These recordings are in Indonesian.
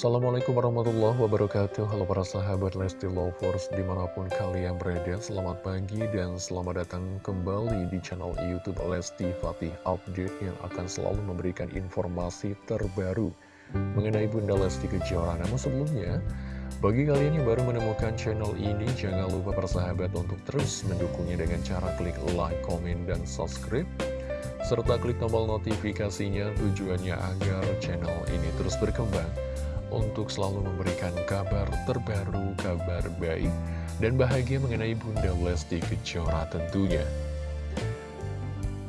Assalamualaikum warahmatullahi wabarakatuh. Halo para sahabat Lesti Lovers di mana pun kalian berada Selamat pagi dan selamat datang kembali di channel Youtube Lesti Fatih Update Yang akan selalu memberikan informasi terbaru mengenai Bunda Lesti Kejora. Namun sebelumnya, bagi kalian yang baru menemukan channel ini Jangan lupa para sahabat untuk terus mendukungnya dengan cara klik like, komen, dan subscribe serta klik tombol notifikasinya tujuannya agar channel ini terus berkembang untuk selalu memberikan kabar terbaru, kabar baik, dan bahagia mengenai Bunda Lesti Kejora tentunya.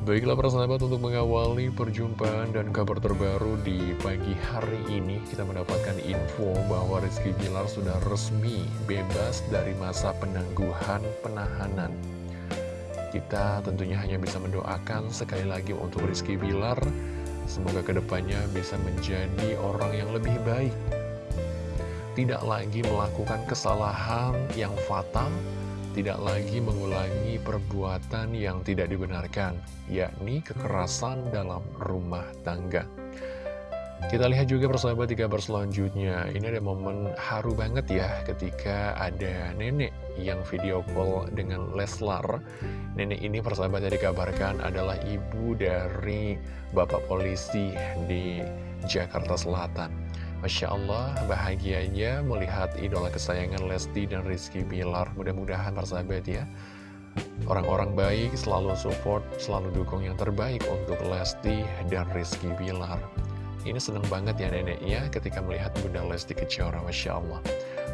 Baiklah para sahabat untuk mengawali perjumpaan dan kabar terbaru di pagi hari ini kita mendapatkan info bahwa Rizky Bilar sudah resmi bebas dari masa penangguhan penahanan. Kita tentunya hanya bisa mendoakan sekali lagi untuk Rizky Bilar Semoga ke depannya bisa menjadi orang yang lebih baik. Tidak lagi melakukan kesalahan yang fatal Tidak lagi mengulangi perbuatan yang tidak dibenarkan Yakni kekerasan dalam rumah tangga kita lihat juga persahabat di kabar selanjutnya. Ini ada momen haru banget ya ketika ada nenek yang video call dengan Leslar. Nenek ini persahabat yang dikabarkan adalah ibu dari bapak polisi di Jakarta Selatan. Masya Allah bahagianya melihat idola kesayangan Lesti dan Rizky Bilar. Mudah-mudahan persahabat ya Orang-orang baik selalu support, selalu dukung yang terbaik untuk Lesti dan Rizky Bilar ini seneng banget ya neneknya ketika melihat Bunda Lesti Kejora, Masya Allah.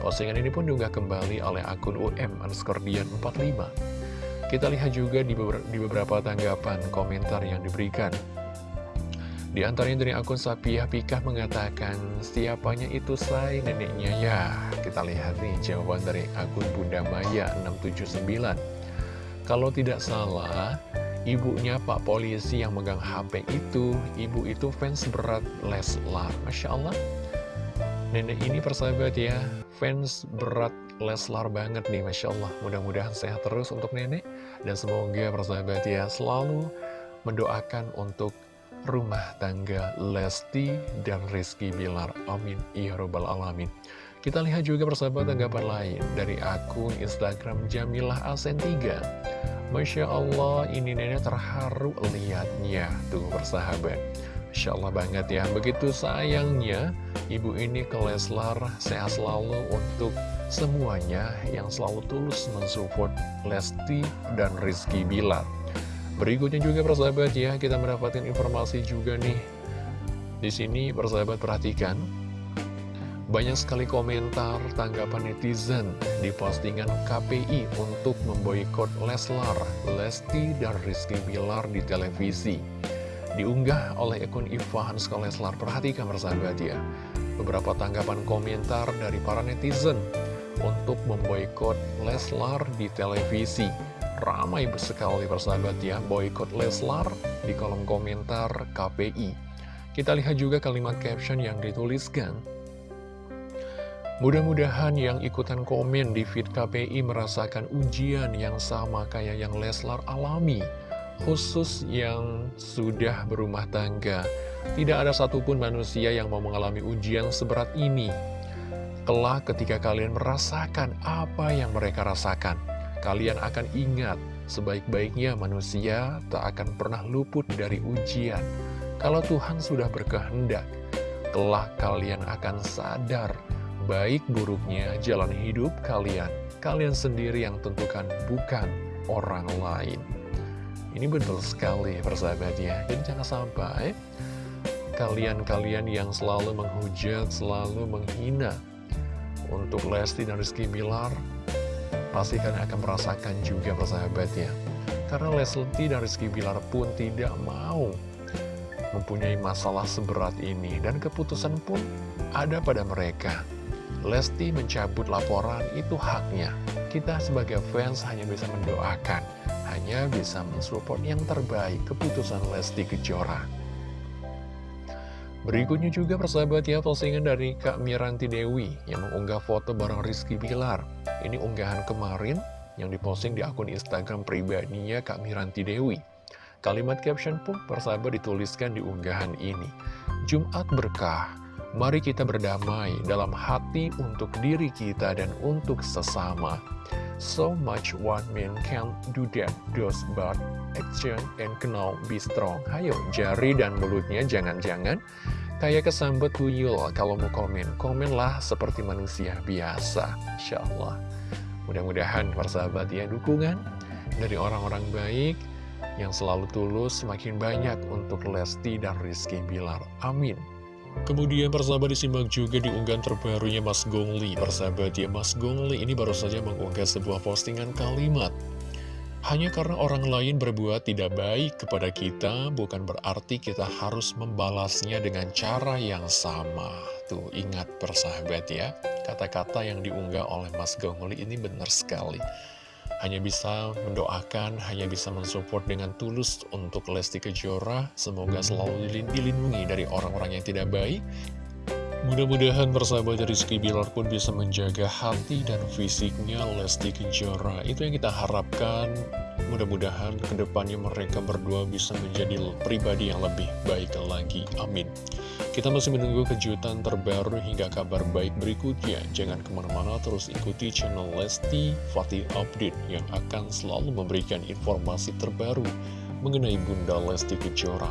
Postingan ini pun juga kembali oleh akun UM underscore 45. Kita lihat juga di beberapa, di beberapa tanggapan komentar yang diberikan. Di antaranya dari akun Sapiah Pikah mengatakan, siapanya itu say neneknya ya. Kita lihat nih jawaban dari akun Bunda Maya 679. Kalau tidak salah, ibunya Pak Polisi yang megang HP itu, ibu itu fans berat Leslar. Masya Allah. Nenek ini persahabat ya, fans berat Leslar banget nih, Masya Allah. Mudah-mudahan sehat terus untuk nenek. Dan semoga persahabat ya, selalu mendoakan untuk rumah tangga Lesti dan Rizky Bilar. Amin. Ya Robbal Alamin. Kita lihat juga persahabat tanggapan lain dari akun Instagram Jamilah Asen 3. Masya Allah, ini nenek terharu lihatnya. Tuh persahabat. Masya Allah banget ya. Begitu sayangnya, ibu ini ke Leslar sehat selalu untuk semuanya yang selalu tulus mensupport Lesti dan Rizky Bilar. Berikutnya juga persahabat ya, kita mendapatkan informasi juga nih. Di sini persahabat perhatikan, banyak sekali komentar tanggapan netizen di postingan KPI untuk memboikot Leslar, Lesti, dan Rizky Bilar di televisi. Diunggah oleh akun Ivan Leslar. Perhatikan persahabat ya. Beberapa tanggapan komentar dari para netizen untuk memboikot Leslar di televisi. Ramai sekali persahabat ya, boikot Leslar di kolom komentar KPI. Kita lihat juga kalimat caption yang dituliskan. Mudah-mudahan yang ikutan komen di feed KPI merasakan ujian yang sama kayak yang Leslar alami, khusus yang sudah berumah tangga. Tidak ada satupun manusia yang mau mengalami ujian seberat ini. Kelak ketika kalian merasakan apa yang mereka rasakan, kalian akan ingat sebaik-baiknya manusia tak akan pernah luput dari ujian. Kalau Tuhan sudah berkehendak, kelak kalian akan sadar baik buruknya jalan hidup kalian. Kalian sendiri yang tentukan, bukan orang lain. Ini betul sekali persahabat ya. Jadi jangan sampai kalian-kalian yang selalu menghujat, selalu menghina untuk Lesti dan Rizky Bilar, pasti kalian akan merasakan juga persahabat ya. Karena Lesti dan Rizky Bilar pun tidak mau mempunyai masalah seberat ini. Dan keputusan pun ada pada mereka. Lesti mencabut laporan itu haknya. Kita sebagai fans hanya bisa mendoakan, hanya bisa mensupport yang terbaik keputusan Lesti Kejora. Berikutnya juga persahabat ya postingan dari Kak Miranti Dewi yang mengunggah foto bareng Rizky Bilar. Ini unggahan kemarin yang diposting di akun Instagram pribadinya Kak Miranti Dewi. Kalimat caption pun persahabat dituliskan di unggahan ini. Jumat berkah, Mari kita berdamai dalam hati untuk diri kita dan untuk sesama. So much one man can do that, does but action and can be strong. Hayo, jari dan mulutnya jangan-jangan kayak kesambet tuyul. Kalau mau komen, komenlah seperti manusia biasa. Insya Allah. Mudah-mudahan persahabat ya dukungan dari orang-orang baik yang selalu tulus semakin banyak untuk Lesti dan Rizky Bilar. Amin. Kemudian persahabat disimak juga di unggahan terbarunya Mas Gongli. Persahabat ya Mas Gongli ini baru saja mengunggah sebuah postingan kalimat. Hanya karena orang lain berbuat tidak baik kepada kita Bukan berarti kita harus membalasnya dengan cara yang sama. Tuh ingat persahabat ya. Kata-kata yang diunggah oleh Mas Gongli ini benar sekali hanya bisa mendoakan, hanya bisa mensupport dengan tulus untuk Lesti Kejora. Semoga selalu dilindungi dari orang-orang yang tidak baik. Mudah-mudahan persahabat Rizky Bilar pun bisa menjaga hati dan fisiknya Lesti Kejora. Itu yang kita harapkan. Mudah-mudahan ke depannya mereka berdua bisa menjadi pribadi yang lebih baik lagi. Amin. Kita masih menunggu kejutan terbaru hingga kabar baik berikutnya. Jangan ke mana-mana terus ikuti channel Lesti Fatih Update yang akan selalu memberikan informasi terbaru mengenai Bunda Lesti Kejora.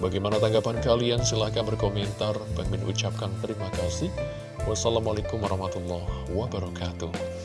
Bagaimana tanggapan kalian? Silahkan berkomentar. Bang ucapkan terima kasih. Wassalamualaikum warahmatullahi wabarakatuh.